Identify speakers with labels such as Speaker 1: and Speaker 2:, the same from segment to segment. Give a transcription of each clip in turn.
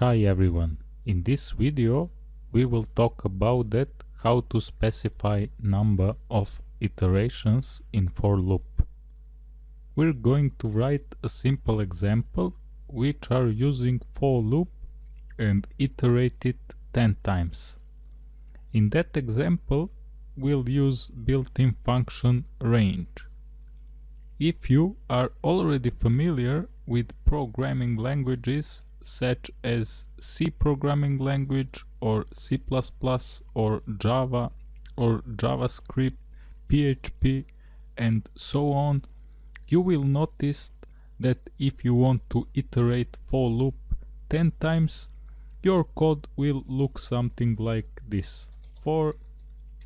Speaker 1: Hi everyone, in this video we will talk about that how to specify number of iterations in for loop. We're going to write a simple example which are using for loop and iterate it 10 times. In that example we'll use built-in function range. If you are already familiar with programming languages such as C programming language or C++ or Java or JavaScript, PHP and so on, you will notice that if you want to iterate for loop 10 times, your code will look something like this. For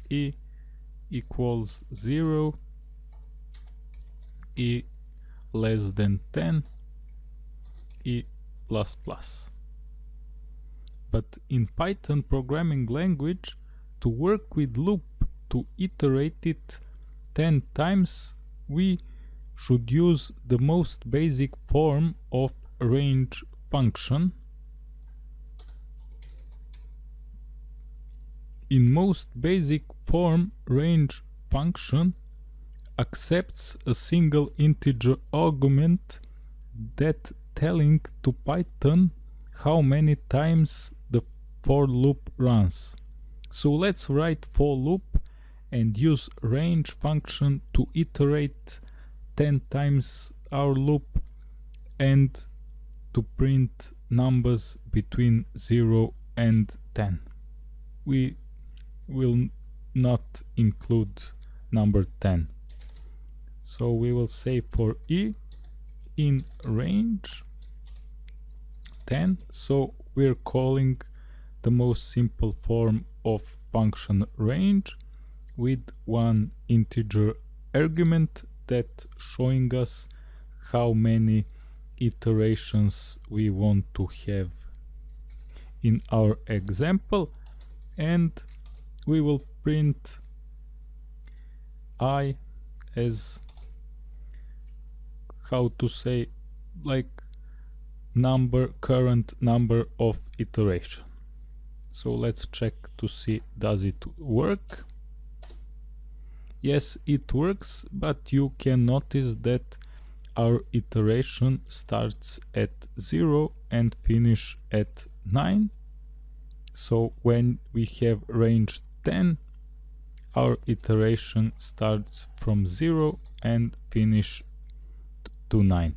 Speaker 1: e equals 0, e less than 10, e but in Python programming language, to work with loop to iterate it 10 times, we should use the most basic form of range function. In most basic form, range function accepts a single integer argument that telling to Python how many times the for loop runs. So let's write for loop and use range function to iterate 10 times our loop and to print numbers between 0 and 10. We will not include number 10. So we will say for e in range. 10 so we're calling the most simple form of function range with one integer argument that showing us how many iterations we want to have. In our example and we will print i as how to say like number current number of iteration. So let's check to see does it work? Yes it works but you can notice that our iteration starts at 0 and finish at 9 so when we have range 10 our iteration starts from 0 and finish to 9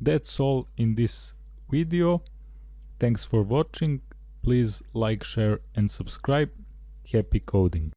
Speaker 1: that's all in this video. Thanks for watching. Please like, share and subscribe. Happy coding.